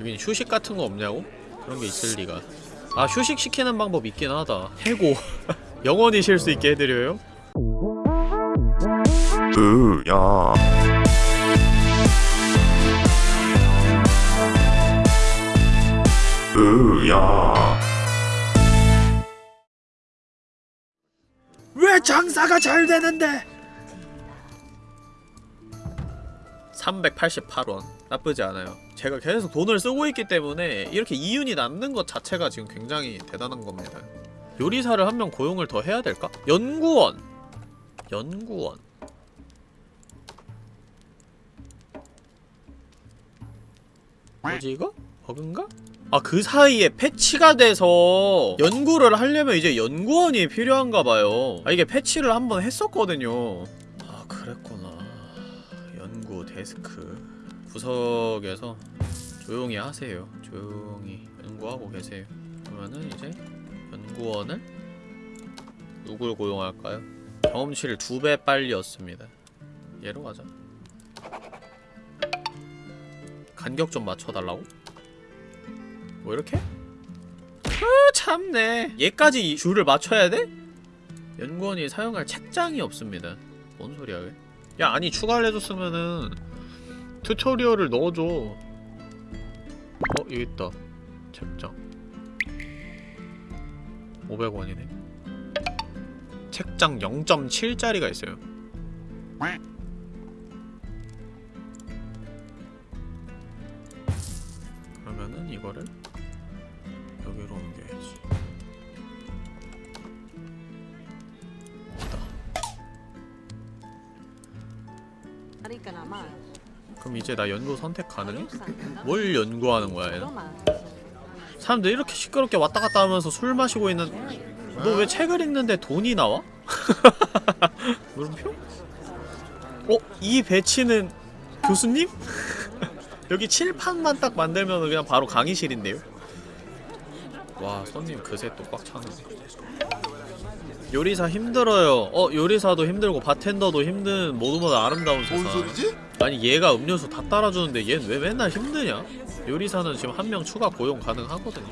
여긴 휴식 같은 거 없냐고? 그런 게 있을 리가. 아 휴식 시키는 방법 있긴 하다. 해고. 영원히 쉴 수 있게 해드려요? 으야. 으야. 왜 장사가 잘 되는데? 388원 나쁘지 않아요. 제가 계속 돈을 쓰고 있기 때문에 이렇게 이윤이 남는 것 자체가 지금 굉장히 대단한 겁니다. 요리사를 한 명 고용을 더 해야 될까? 연구원! 연구원. 뭐지 이거? 버그인가? 아 그 사이에 패치가 돼서 연구를 하려면 이제 연구원이 필요한가봐요. 아 이게 패치를 한번 했었거든요. 아 그랬구나. 연구 데스크 구석에서 조용히 하세요 조용히 연구하고 계세요 그러면은 이제 연구원을 누굴 고용할까요? 경험치를 두 배 빨리 얻습니다 얘로 가자 간격 좀 맞춰달라고? 뭐 이렇게? 아 참네 얘까지 줄을 맞춰야 돼? 연구원이 사용할 책장이 없습니다 뭔 소리야 왜? 야 아니 추가를 해줬으면은 튜토리얼을 넣어줘. 어? 여기 있다. 책장. 500원이네. 책장 0.7짜리가 있어요 이제 나 연구 선택 가능해? 뭘 연구하는 거야 얘는? 사람들 이렇게 시끄럽게 왔다 갔다 하면서 술 마시고 있는 너 왜 책을 읽는데 돈이 나와? 물음표? 어? 이 배치는 교수님? 여기 칠판만 딱 만들면 그냥 바로 강의실인데요? 와 손님 그새 또 꽉 차네 요리사 힘들어요 어 요리사도 힘들고 바텐더도 힘든 모두 모두 아름다운 세상 뭔 소리지? 아니 얘가 음료수 다 따라주는데 얘는 왜 맨날 힘드냐? 요리사는 지금 한 명 추가 고용 가능하거든요.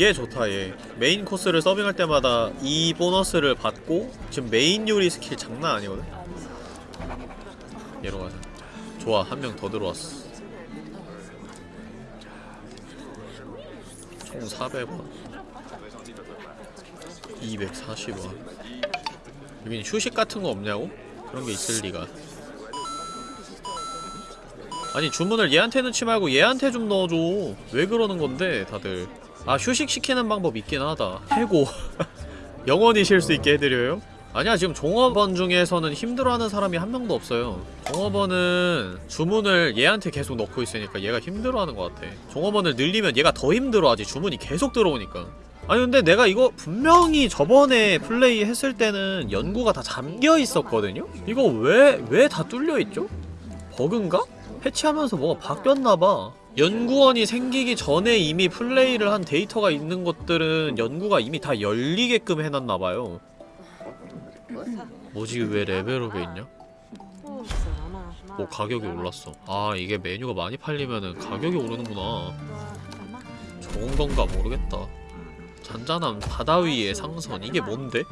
얘 좋다 얘. 메인 코스를 서빙할 때마다 이 보너스를 받고 지금 메인 요리 스킬 장난 아니거든? 얘로 가자. 좋아 한 명 더 들어왔어. 총 400원. 240원. 여긴 휴식 같은 거 없냐고? 그런 게 있을 리가 아니 주문을 얘한테 넣지 말고 얘한테 좀 넣어줘 왜 그러는 건데 다들 아 휴식 시키는 방법 있긴 하다 해고 영원히 쉴 수 있게 해드려요? 아니야 지금 종업원 중에서는 힘들어하는 사람이 한 명도 없어요 종업원은 주문을 얘한테 계속 넣고 있으니까 얘가 힘들어하는 것 같아 종업원을 늘리면 얘가 더 힘들어하지 주문이 계속 들어오니까 아니 근데 내가 이거 분명히 저번에 플레이 했을 때는 연구가 다 잠겨 있었거든요? 이거 왜 왜 다 뚫려 있죠? 버그인가? 패치하면서 뭐가 바뀌었나봐. 연구원이 생기기 전에 이미 플레이를 한 데이터가 있는 것들은 연구가 이미 다 열리게끔 해놨나봐요. 뭐지 왜 레벨업에 있냐? 오 가격이 올랐어. 아 이게 메뉴가 많이 팔리면은 가격이 오르는구나. 좋은 건가 모르겠다. 잔잔한 바다 위의 상선 이게 뭔데?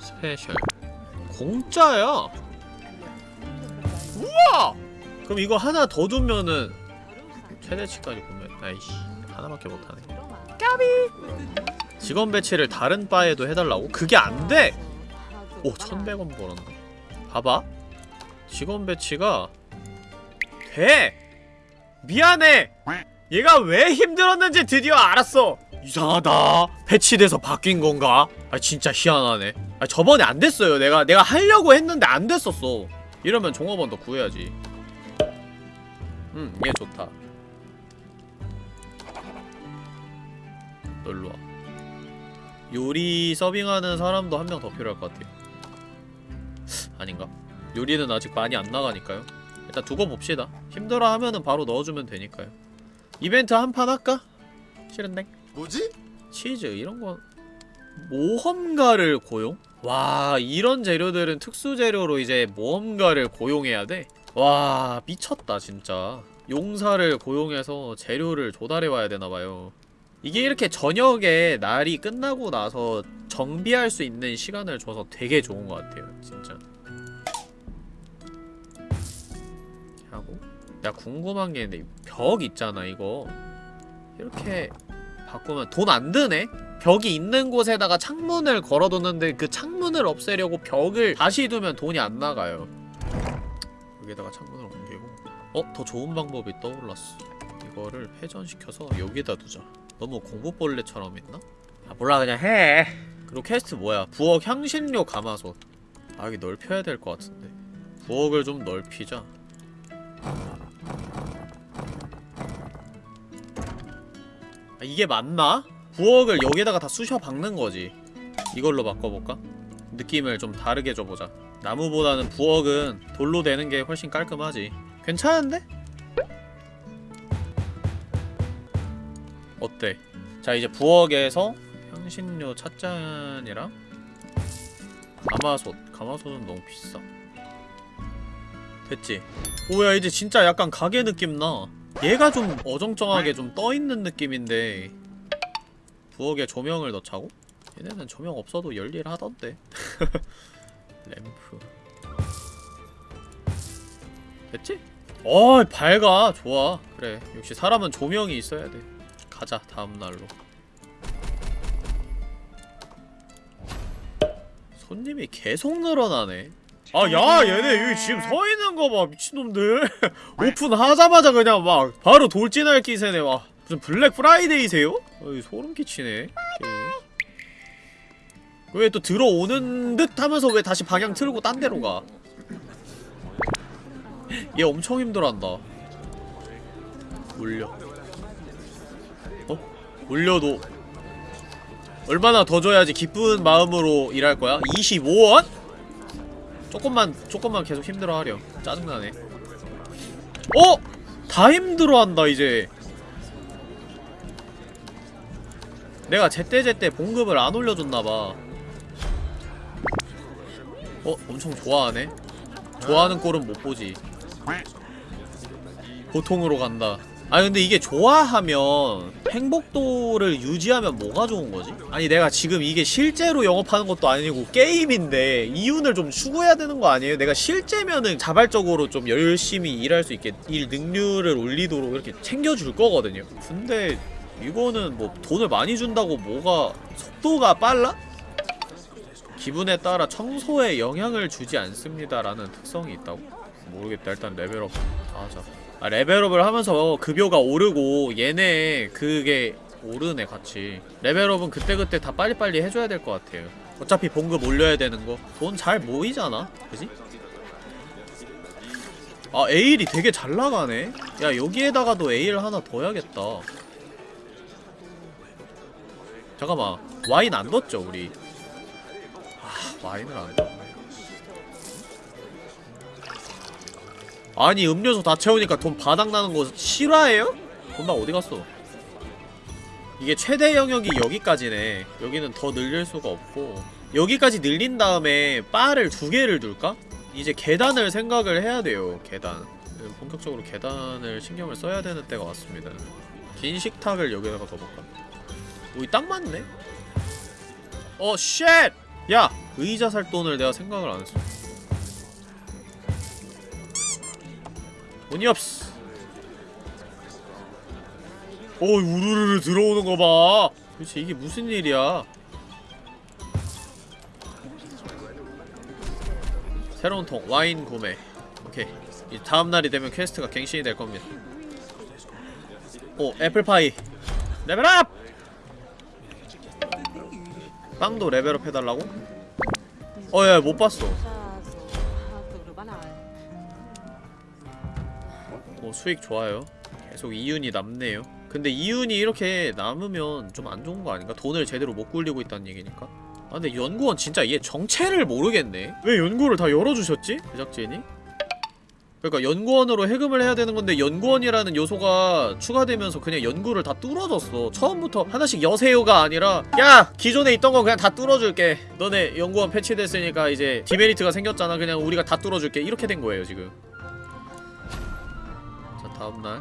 special. 공짜야? 우와 그럼 이거 하나 더 두면은 최대치까지 보면 아이씨 하나밖에 못하네 까비 직원 배치를 다른 바에도 해달라고? 그게 안돼! 오 1100원 벌었네 봐봐 직원 배치가 돼! 미안해! 얘가 왜 힘들었는지 드디어 알았어! 이상하다 배치돼서 바뀐 건가? 아 진짜 희한하네 아 저번에 안 됐어요 내가 내가 하려고 했는데 안 됐었어 이러면 종업원 더 구해야지 음 얘 좋다 널로 와 요리 서빙하는 사람도 한 명 더 필요할 것 같아요 아닌가? 요리는 아직 많이 안 나가니까요 일단 두고 봅시다 힘들어 하면은 바로 넣어주면 되니까요 이벤트 한 판 할까? 싫은데? 뭐지? 치즈 이런 거 모험가를 고용? 와 이런 재료들은 특수 재료로 이제 모험가를 고용해야 돼? 와 미쳤다 진짜. 용사를 고용해서 재료를 조달해 와야 되나봐요. 이게 이렇게 저녁에 날이 끝나고 나서 정비할 수 있는 시간을 줘서 되게 좋은 것 같아요 진짜. 하고. 야 궁금한 게 있는데 벽 있잖아 이거. 이렇게 바꾸면 돈 안 드네? 벽이 있는 곳에다가 창문을 걸어뒀는데 그 창문을 없애려고 벽을 다시 두면 돈이 안 나가요 여기다가 창문을 옮기고. 어? 더 좋은 방법이 떠올랐어. 이거를 회전시켜서 여기다 두자. 너무 공부벌레처럼 있나? 아 몰라. 그냥 해. 그리고 퀘스트 뭐야? 부엌 향신료 가마솥. 아 여기 넓혀야 될 것 같은데. 부엌을 좀 넓히자. 아, 이게 맞나? 부엌을 여기다가 다 쑤셔 박는 거지. 이걸로 바꿔볼까? 느낌을 좀 다르게 줘보자 나무보다는 부엌은 돌로 되는 게 훨씬 깔끔하지 괜찮은데? 어때? 자 이제 부엌에서 향신료 찻잔이랑 가마솥 가마솥은 너무 비싸 됐지? 오야 이제 진짜 약간 가게 느낌 나 얘가 좀 어정쩡하게 좀 떠있는 느낌인데 부엌에 조명을 넣자고? 얘네는 조명 없어도 열일하던데 램프. 됐지? 어 밝아. 좋아. 그래. 역시 사람은 조명이 있어야 돼. 가자 다음날로. 손님이 계속 늘어나네. 아 야 얘네 여기 지금 서있는 거 봐 미친놈들. 오픈하자마자 그냥 막 바로 돌진할 기세네. 와 무슨 블랙 프라이데이세요? 어이 소름 끼치네 왜 또 들어오는 듯 하면서 왜 다시 방향 틀고 딴 데로 가? 얘 엄청 힘들어한다. 올려. 어? 올려도 얼마나 더 줘야지 기쁜 마음으로 일할 거야? 25원? 조금만 조금만 계속 힘들어하려. 짜증나네. 어? 다 힘들어한다 이제. 내가 제때제때 봉급을 안 올려줬나봐. 어? 엄청 좋아하네? 좋아하는 꼴은 못 보지 보통으로 간다 아니 근데 이게 좋아하면 행복도를 유지하면 뭐가 좋은 거지? 아니 내가 지금 이게 실제로 영업하는 것도 아니고 게임인데 이윤을 좀 추구해야 되는 거 아니에요? 내가 실제면은 자발적으로 좀 열심히 일할 수 있게 일 능률을 올리도록 이렇게 챙겨줄 거거든요 근데 이거는 뭐 돈을 많이 준다고 뭐가 속도가 빨라? 기분에 따라 청소에 영향을 주지 않습니다라는 특성이 있다고? 모르겠다. 일단 레벨업. 다 하자. 아 레벨업을 하면서 급여가 오르고 얘네 그게 오르네 같이. 레벨업은 그때그때 다 빨리빨리 해줘야 될 것 같아요. 어차피 봉급 올려야 되는 거 돈 잘 모이잖아? 그지? 아 에일이 되게 잘 나가네. 야 여기에다가도 에일 하나 더 해야겠다. 잠깐만. 와인 안 넣었죠 우리 와인을 안 아니 음료수 다 채우니까 돈 바닥나는 거 실화예요? 돈다 어디 갔어? 이게 최대 영역이 여기까지네 여기는 더 늘릴 수가 없고 여기까지 늘린 다음에 바를 두 개를 둘까? 이제 계단을 생각을 해야 돼요 계단 본격적으로 계단을 신경을 써야 되는 때가 왔습니다 긴 식탁을 여기다가 둬볼까? 오이 딱 맞네? 어 shit! 야! 의자 살 돈을 내가 생각을 안 했어. 돈이 없어. 오, 우르르르 들어오는 거 봐. 도대체 이게 무슨 일이야? 새로운 통 와인 구매. 오케이. 이 다음 날이 되면 퀘스트가 갱신이 될 겁니다. 오, 애플파이. 레벨업! 빵도 레벨업 해달라고? 어야 못 봤어 오 수익 좋아요 계속 이윤이 남네요 근데 이윤이 이렇게 남으면 좀 안 좋은 거 아닌가? 돈을 제대로 못 굴리고 있다는 얘기니까 아 근데 연구원 진짜 얘 정체를 모르겠네 왜 연구를 다 열어주셨지? 제작진이? 그러니까 연구원으로 해금을 해야 되는 건데 연구원이라는 요소가 추가되면서 그냥 연구를 다 뚫어줬어. 처음부터 하나씩 여세요가 아니라 야! 기존에 있던 거 그냥 다 뚫어줄게. 너네 연구원 패치됐으니까 이제 디메리트가 생겼잖아. 그냥 우리가 다 뚫어줄게. 이렇게 된 거예요 지금. 자 다음날.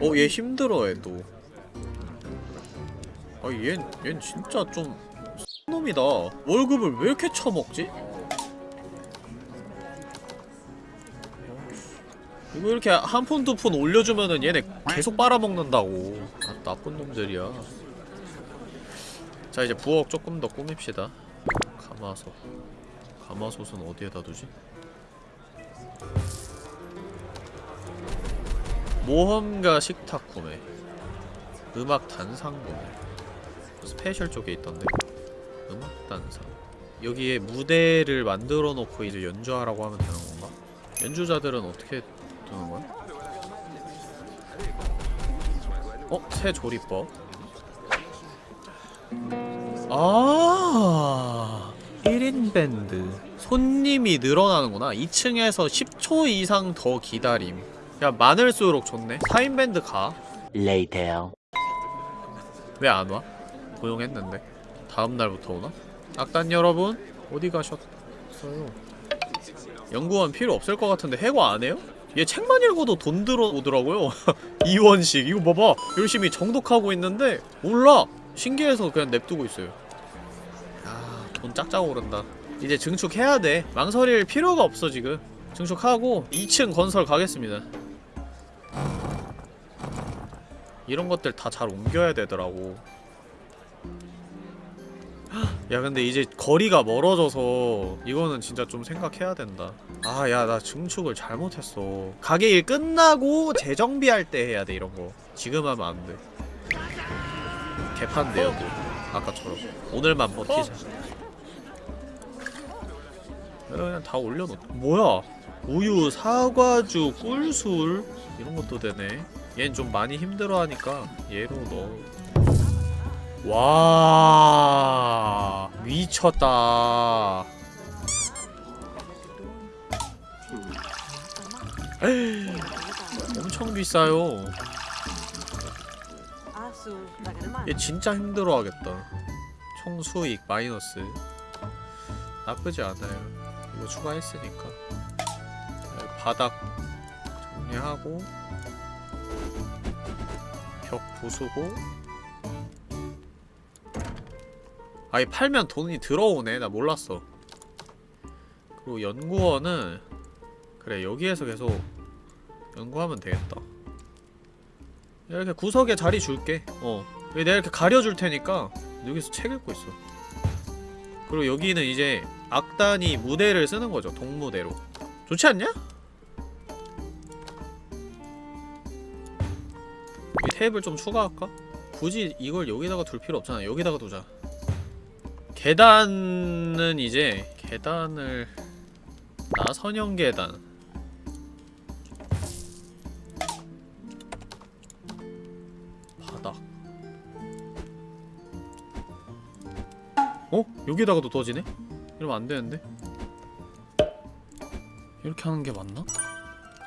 어 얘 힘들어해 또. 아얘 얜 진짜 좀 놈이다. 월급을 왜 이렇게 처먹지? 이거 이렇게 한푼두푼 올려주면은 얘네 계속 빨아먹는다고. 아 나쁜 놈들이야. 자 이제 부엌 조금 더 꾸밉시다. 가마솥. 가마솥은 어디에다 두지? 모험가 식탁 구매. 음악 단상 구매. special 쪽에 있던데. 음악 단상. 여기에 무대를 만들어 놓고 이제 연주하라고 하면 되는 건가? 연주자들은 어떻게 두는 거야? 어? 새 조리법 아 1인 밴드 손님이 늘어나는구나 2층에서 10초 이상 더 기다림 야 많을수록 좋네 4인 밴드 가 Later. 왜 안 와? 고용했는데 다음 날부터 오나? 악단 여러분 어디 가셨어요? 연구원 필요 없을 것 같은데 해고 안 해요? 얘 책만 읽어도 돈 들어오더라고요. 이원식. 이거 봐봐. 열심히 정독하고 있는데 몰라. 신기해서 그냥 냅두고 있어요. 아돈 짝짝 오른다. 이제 증축해야 돼. 망설일 필요가 없어 지금. 증축하고 2층 건설 가겠습니다. 이런 것들 다 잘 옮겨야 되더라고. 야 근데 이제 거리가 멀어져서 이거는 진짜 좀 생각해야 된다 아 야 나 증축을 잘못했어. 가게 일 끝나고 재정비할 때 해야 돼 이런 거. 지금 하면 안돼. 개판돼요 또. 아까처럼. 오늘만 버티자. 그냥 다 올려놓 뭐야? 우유 사과주 꿀술 이런 것도 되네. 얘는 좀 많이 힘들어하니까 얘로 넣어. 와 미쳤다 엄청 비싸요. 얘 진짜 힘들어하겠다. 총 수익 마이너스. 나쁘지 않아요. 이거 추가했으니까. 네, 바닥 정리하고 벽 부수고. 아이 팔면 돈이 들어오네. 나 몰랐어. 그리고 연구원은 그래 여기에서 계속 연구하면 되겠다. 이렇게 구석에 자리 줄게. 어. 내가 이렇게 가려줄 테니까 여기서 책 읽고 있어. 그리고 여기는 이제 악단이 무대를 쓰는 거죠. 동무대로. 좋지 않냐? 이 테이블 좀 추가할까? 굳이 이걸 여기다가 둘 필요 없잖아. 여기다가 두자. 계단은 이제 계단을 나선형 계단 여기다가도 떠지네? 이러면 안 되는데? 이렇게 하는 게 맞나?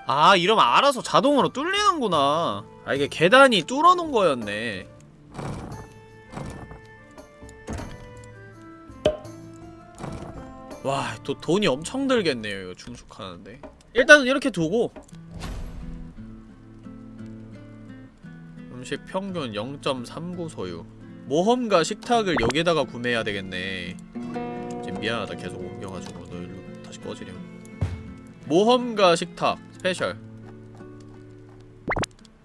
아 이러면 알아서 자동으로 뚫리는구나 아 이게 계단이 뚫어놓은 거였네 와 또 돈이 엄청 들겠네요 이거 중축하는데 일단은 이렇게 두고 음식 평균 0.39 소유 모험가 식탁을 여기다가 구매해야 되겠네. 지금 미안하다. 계속 옮겨가지고 너 일로 다시 꺼지렴. 모험가 식탁 special.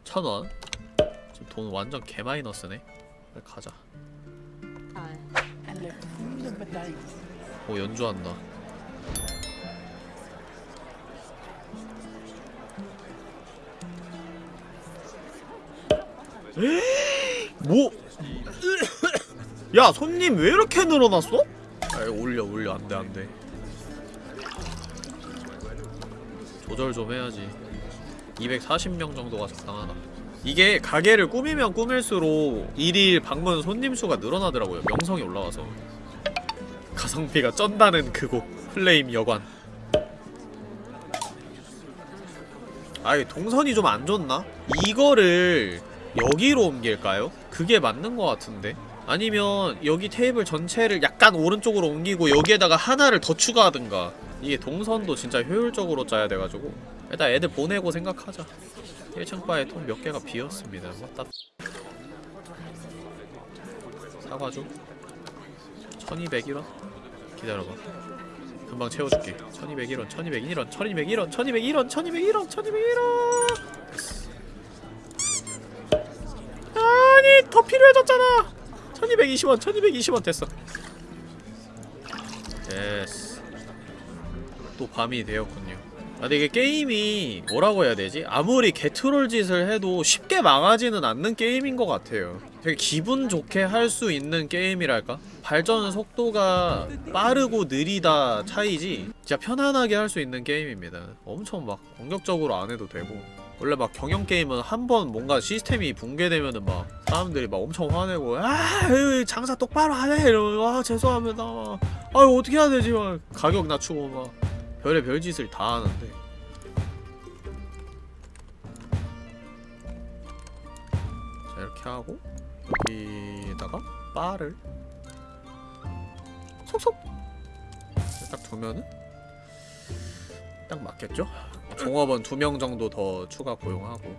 천원. 지금 돈 완전 개마이너스네. 빨리 가자. 오 연주한다 에이, 뭐? 야 손님 왜 이렇게 늘어났어? 아 올려 올려. 안돼 안돼. 조절 좀 해야지. 240명 정도가 적당하다. 이게 가게를 꾸미면 꾸밀수록 일일 방문 손님 수가 늘어나더라고요 명성이 올라와서. 가성비가 쩐다는 그곳 플레임 여관. 아 이게 동선이 좀 안 좋나? 이거를 여기로 옮길까요? 그게 맞는 것 같은데 아니면 여기 테이블 전체를 약간 오른쪽으로 옮기고 여기에다가 하나를 더 추가하든가. 이게 동선도 진짜 효율적으로 짜야 돼가지고. 일단 애들 보내고 생각하자. 1층 바에 통 몇 개가 비었습니다. 맞다 사과주? 1201원? 기다려봐. 금방 채워줄게. 1201원 1201원 1201원 1201원 1201원 1201원! 아니 더 필요해졌잖아 1220원 1220원 됐어. 됐어 또 밤이 되었군요. 아 근데 이게 게임이 뭐라고 해야 되지? 아무리 개트롤 짓을 해도 쉽게 망하지는 않는 게임인 것 같아요. 되게 기분 좋게 할 수 있는 게임이랄까? 발전 속도가 빠르고 느리다 차이지 진짜 편안하게 할 수 있는 게임입니다. 엄청 막 공격적으로 안 해도 되고 원래 막 경영 게임은 한 번 뭔가 시스템이 붕괴되면은 막 사람들이 막 엄청 화내고 아 장사 똑바로 하네 이러면 아 죄송합니다. 아유 어떻게 해야 되지? 막 가격 낮추고 막 별의 별짓을 다 하는데. 자 이렇게 하고 여기다가 바를 속속 딱 두면은 딱 맞겠죠? 종업원 두 명 정도 더 추가 고용하고.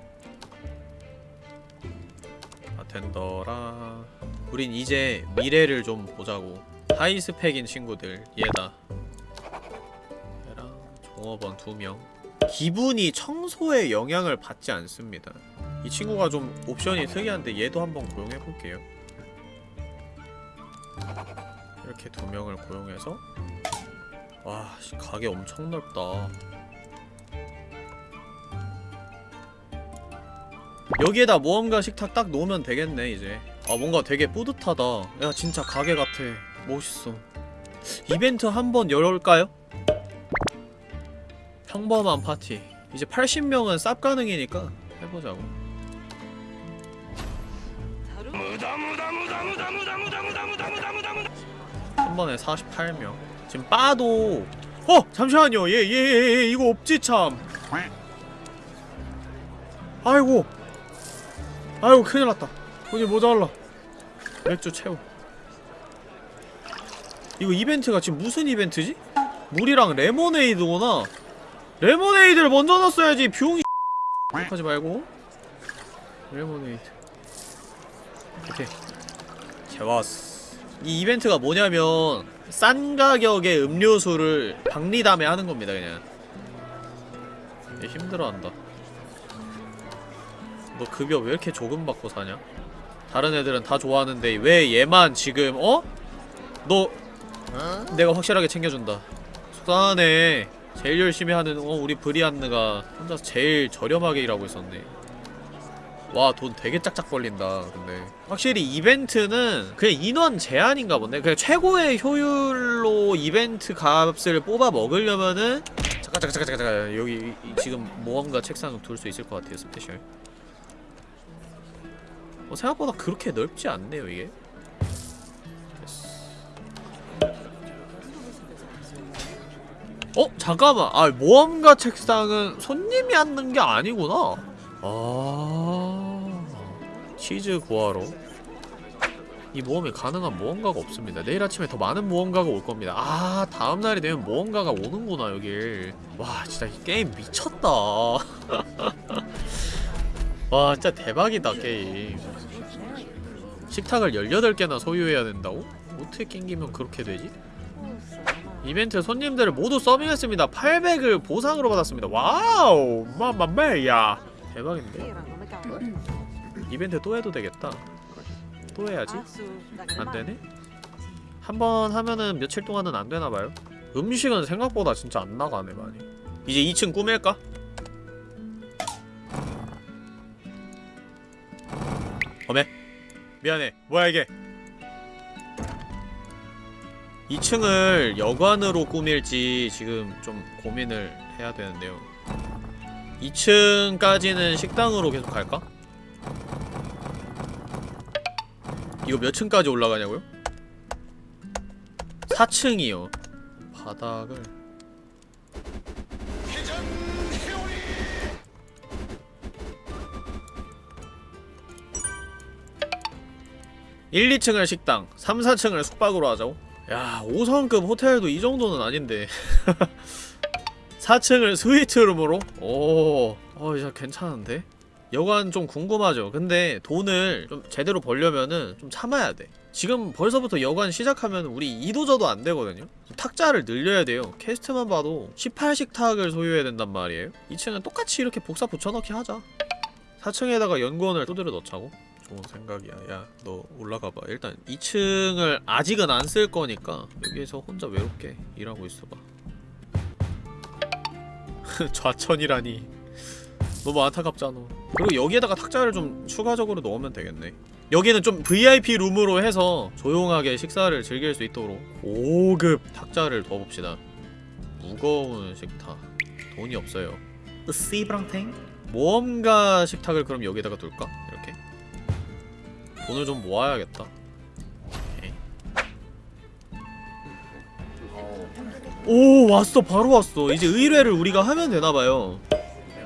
바텐더라. 우린 이제 미래를 좀 보자고. 하이스펙인 친구들 얘다. 얘랑 종업원 두명. 기분이 청소에 영향을 받지 않습니다. 이 친구가 좀 옵션이 특이한데 얘도 한번 고용해볼게요. 이렇게 두 명을 고용해서. 와 씨, 가게 엄청 넓다 여기에다 모험가 식탁 딱 놓으면 되겠네 이제. 아 뭔가 되게 뿌듯하다. 야 진짜 가게 같아. 멋있어. 이벤트 한번 열을까요? 평범한 파티. 이제 80명은 쌉 가능이니까 해보자고. 한 번에 48명. 지금 빠도. 어! 잠시만요. 얘 얘 얘 이거 없지 참. 아이고 아이고 큰일났다. 돈이 모자라 맥주 채워. 이거 이벤트가 지금 무슨 이벤트지? 물이랑 레모네이드구나. 레모네이드를 먼저 넣었어야지 비용이. 하지 말고. 레모네이드. 오케이. 좋았어. 이 이벤트가 뭐냐면 싼 가격의 음료수를 박리담에 하는 겁니다 그냥. 얘 힘들어한다 너 급여 왜 이렇게 조금 받고 사냐? 다른 애들은 다 좋아하는데 왜 얘만 지금 어? 너 내가 확실하게 챙겨준다. 속상하네 제일 열심히 하는 어 우리 브리안느가 혼자서 제일 저렴하게 일하고 있었네. 와 돈 되게 짝짝 벌린다 근데. 확실히 이벤트는 그냥 인원 제한인가 본데? 그냥 최고의 효율로 이벤트 값을 뽑아 먹으려면은 잠깐 잠깐 잠깐 잠깐, 여기 이- 이- 지금 모험가 책상 둘 수 있을 것 같아요 special 어, 생각보다 그렇게 넓지 않네요 이게. 어? 잠깐만. 아 모험가 책상은 손님이 앉는 게 아니구나. 아 치즈 구하러. 이 모험이 가능한 모험가가 없습니다. 내일 아침에 더 많은 모험가가 올 겁니다. 아 다음날이 되면 모험가가 오는구나 여길 와 진짜 이 게임 미쳤다. 와 진짜 대박이다 게임 식탁을 18개나 소유해야 된다고? 어떻게 낑기면 그렇게 되지? 이벤트 손님들을 모두 서빙했습니다 800을 보상으로 받았습니다 wow mamma mia 대박인데. 이벤트 또 해도 되겠다 또 해야지 Adesso da che 안 parte? 되네? 한 번 하면은 며칠 동안은 안 되나봐요 음식은 생각보다 진짜 안 나가네 많이 이제 2층 꾸밀까? 어메 미안해. 뭐야 이게? 2층을 여관으로 꾸밀지 지금 좀 고민을 해야 되는데요. 2층까지는 식당으로 계속 갈까? 이거 몇 층까지 올라가냐고요? 4층이요. 바닥을 일, 2층을 식당, 3, 4층을 숙박으로 하자고? 야, 5성급 호텔도 이 정도는 아닌데 4층을 스위트룸으로? 오, 어, 이제 괜찮은데? 여관 좀 궁금하죠? 근데 돈을 좀 제대로 벌려면은 좀 참아야 돼. 지금 벌써부터 여관 시작하면 우리 이도저도 안 되거든요? 탁자를 늘려야 돼요. 캐스트만 봐도 18식 탁을 소유해야 된단 말이에요. 2층은 똑같이 이렇게 복사 붙여넣기 하자. 4층에다가 연구원을 두드려 넣자고? 좋은 생각이야. 야, 너 올라가봐. 일단 2층을 아직은 안 쓸 거니까 여기에서 혼자 외롭게 일하고 있어봐. 좌천이라니. 너무 안타깝잖아. 그리고 여기에다가 탁자를 좀 추가적으로 넣으면 되겠네. 여기는 좀 VIP 룸으로 해서 조용하게 식사를 즐길 수 있도록 5급 탁자를 둬봅시다. 무거운 식탁. 돈이 없어요. 씨브랑탱? 모험가 식탁을 그럼 여기다가 둘까? 돈을 좀 모아야겠다. 오 왔어 바로 왔어 이제 의뢰를 우리가 하면 되나봐요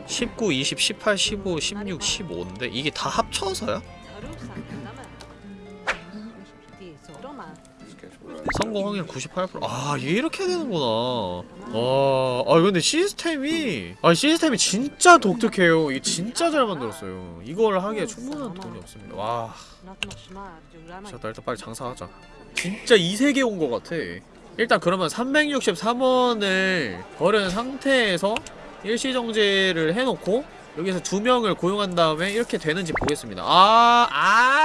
19, 20, 18, 15, 16, 15인데 이게 다 합쳐서야? 성공 확률 98%아 이게 이렇게 되는구나. 와, 아 근데 시스템이 아 시스템이 진짜 독특해요. 이게 진짜 잘 만들었어요. 이걸 하기에 충분한 돈이 없습니다. 와. 자, 나 일단 빨리 장사하자. 진짜 이 세계 온 것 같아. 일단 그러면 363원을 버린 상태에서 일시정지를 해놓고 여기서 두 명을 고용한 다음에 이렇게 되는지 보겠습니다. 아, 아,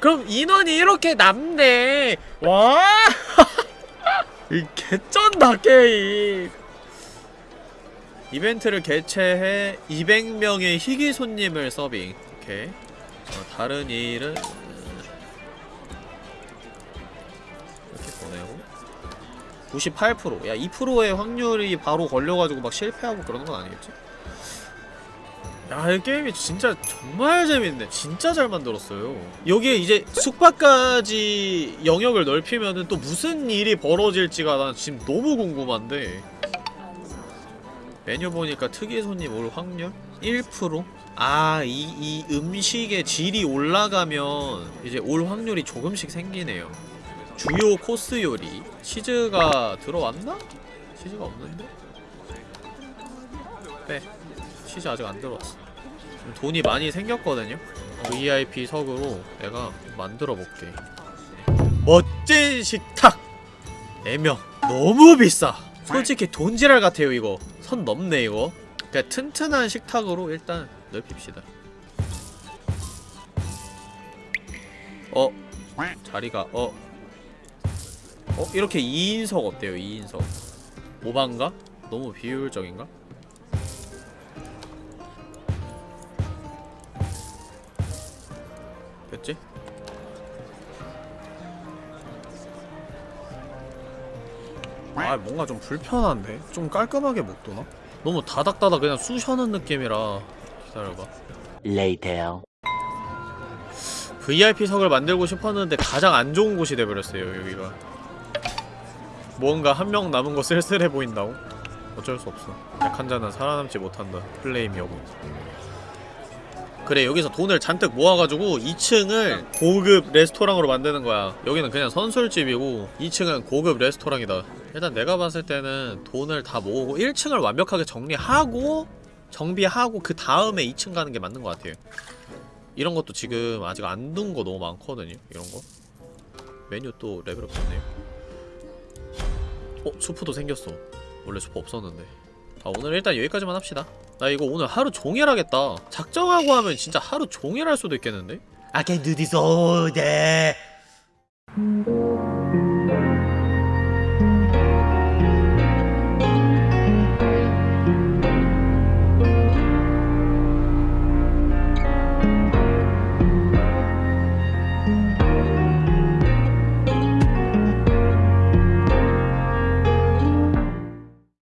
그럼 인원이 이렇게 남네. 와, 이 개쩐다 게임. 이벤트를 개최해 200명의 희귀 손님을 서빙. 오케이. 어, 다른 일은 이렇게 보내고 98% 야, 2%의 확률이 바로 걸려가지고 막 실패하고 그러는 건 아니겠지? 야, 이 게임이 진짜 정말 재밌네. 진짜 잘 만들었어요. 여기에 이제 숙박까지 영역을 넓히면은 또 무슨 일이 벌어질지가 난 지금 너무 궁금한데. 메뉴 보니까 특이 손님 올 확률 1%? 아, 이, 이 음식의 질이 올라가면 이제 올 확률이 조금씩 생기네요. 주요 코스 요리. 치즈가 들어왔나? 치즈가 없는데? 빼. 치즈 아직 안 들어왔어. 돈이 많이 생겼거든요? VIP 석으로 내가 만들어 볼게. 멋진 식탁! 4명. 너무 비싸! 솔직히 돈지랄 같아요, 이거. 선 넘네, 이거. 그냥 튼튼한 식탁으로 일단 넓힙시다. 어? 자리가, 어? 어? 이렇게 2인석 어때요, 2인석? 오반가? 너무 비효율적인가? 아 뭔가 좀 불편한데? 좀 깔끔하게 못 도나? 너무 다닥다닥 그냥 쑤셔는 느낌이라 기다려봐 Later. VIP석을 만들고 싶었는데 가장 안 좋은 곳이 돼버렸어요 여기가 뭔가 한 명 남은 거 쓸쓸해 보인다고? 어쩔 수 없어 약한 자는 살아남지 못한다 플레임 여부 그래 여기서 돈을 잔뜩 모아가지고 2층을 고급 레스토랑으로 만드는 거야 여기는 그냥 선술집이고 2층은 고급 레스토랑이다 일단 내가 봤을 때는 돈을 다 모으고 1층을 완벽하게 정리하고 정비하고 그 다음에 2층 가는 게 맞는 것 같아요. 이런 것도 지금 아직 안 둔 거 너무 많거든요 이런 거. 메뉴 또 레벨업 됐네요. 어? 수프도 생겼어. 원래 수프 없었는데. 아 오늘 일단 여기까지만 합시다. 나 이거 오늘 하루 종일 하겠다. 작정하고 하면 진짜 하루 종일 할 수도 있겠는데? I can do this all day